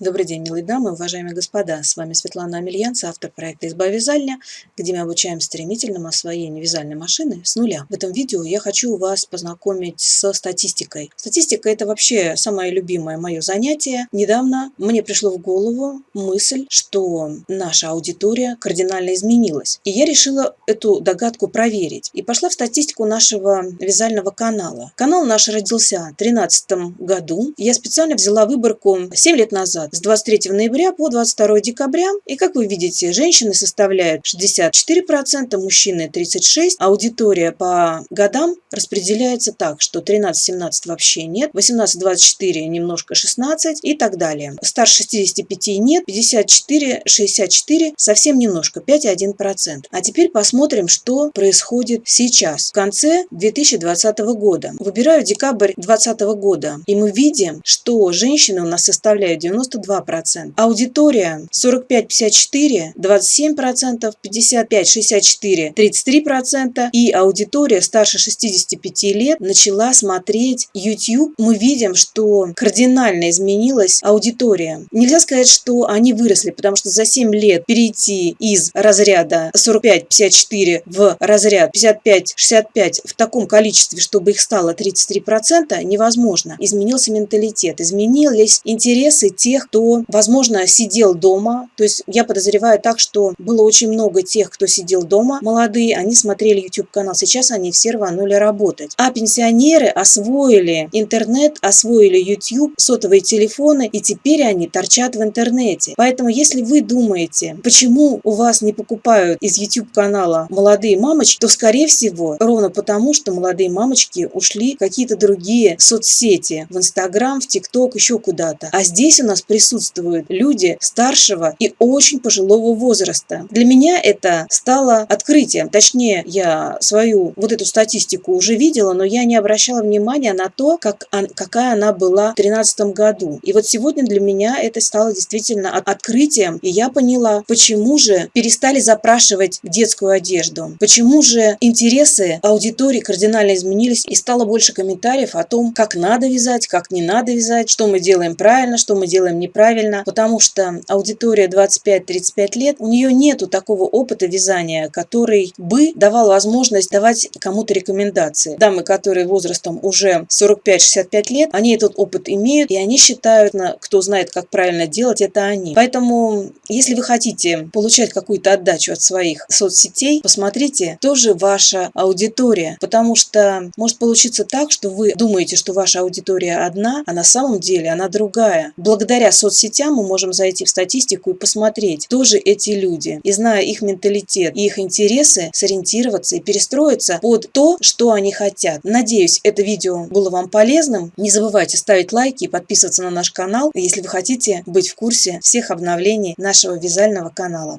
Добрый день, милые дамы, уважаемые господа. С вами Светлана Амельянц, автор проекта «Изба вязальня», где мы обучаем стремительному освоению вязальной машины с нуля. В этом видео я хочу вас познакомить со статистикой. Статистика – это вообще самое любимое мое занятие. Недавно мне пришло в голову мысль, что наша аудитория кардинально изменилась. И я решила эту догадку проверить. И пошла в статистику нашего вязального канала. Канал наш родился в 2013 году. Я специально взяла выборку 7 лет назад с 23 ноября по 22 декабря. И как вы видите, женщины составляют 64%, мужчины 36%. Аудитория по годам распределяется так, что 13-17 вообще нет, 18-24 немножко 16 и так далее. Старше 65 нет, 54-64 совсем немножко, 5,1%. А теперь посмотрим, что происходит сейчас, в конце 2020 года. Выбираю декабрь 2020 года, и мы видим, что женщины у нас составляют 92 22%. Аудитория 45-54, 27%, 55-64, 33%. И аудитория старше 65 лет начала смотреть YouTube. Мы видим, что кардинально изменилась аудитория. Нельзя сказать, что они выросли, потому что за 7 лет перейти из разряда 45-54 в разряд 55-65 в таком количестве, чтобы их стало 33%, невозможно. Изменился менталитет, изменились интересы тех, кто, возможно, сидел дома. То есть я подозреваю так, что было очень много тех, кто сидел дома, молодые, они смотрели YouTube-канал. Сейчас они все рванули работать. А пенсионеры освоили интернет, освоили YouTube, сотовые телефоны, и теперь они торчат в интернете. Поэтому, если вы думаете, почему у вас не покупают из YouTube-канала молодые мамочки, то, скорее всего, ровно потому, что молодые мамочки ушли в какие-то другие соцсети, в Инстаграм, в ТикТок, еще куда-то. А здесь у нас при присутствуют люди старшего и очень пожилого возраста. Для меня это стало открытием. Точнее, я свою вот эту статистику уже видела, но я не обращала внимания на то, как, какая она была в 2013 году. И вот сегодня для меня это стало действительно открытием, и я поняла, почему же перестали запрашивать детскую одежду, почему же интересы аудитории кардинально изменились, и стало больше комментариев о том, как надо вязать, как не надо вязать, что мы делаем правильно, что мы делаем неправильно потому что аудитория 25-35 лет, у нее нету такого опыта вязания, который бы давал возможность давать кому-то рекомендации. Дамы, которые возрастом уже 45-65 лет, они этот опыт имеют, и они считают, кто знает, как правильно делать, это они. Поэтому, если вы хотите получать какую-то отдачу от своих соцсетей, посмотрите, тоже ваша аудитория, потому что может получиться так, что вы думаете, что ваша аудитория одна, а на самом деле она другая. Благодаря соцсетям мы можем зайти в статистику и посмотреть, кто же эти люди. И зная их менталитет и их интересы, сориентироваться и перестроиться под то, что они хотят. Надеюсь, это видео было вам полезным. Не забывайте ставить лайки и подписываться на наш канал, если вы хотите быть в курсе всех обновлений нашего вязального канала.